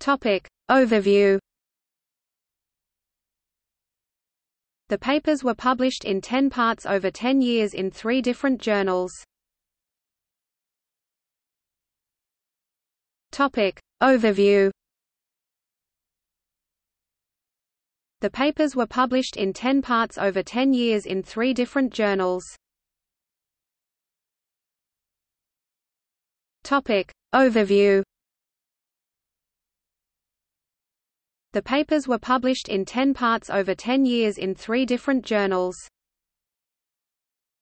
Topic. Overview The papers were published in ten parts over ten years in three different journals. Topic. Overview The papers were published in ten parts over ten years in three different journals. Topic. Overview The papers were published in ten parts over ten years in three different journals.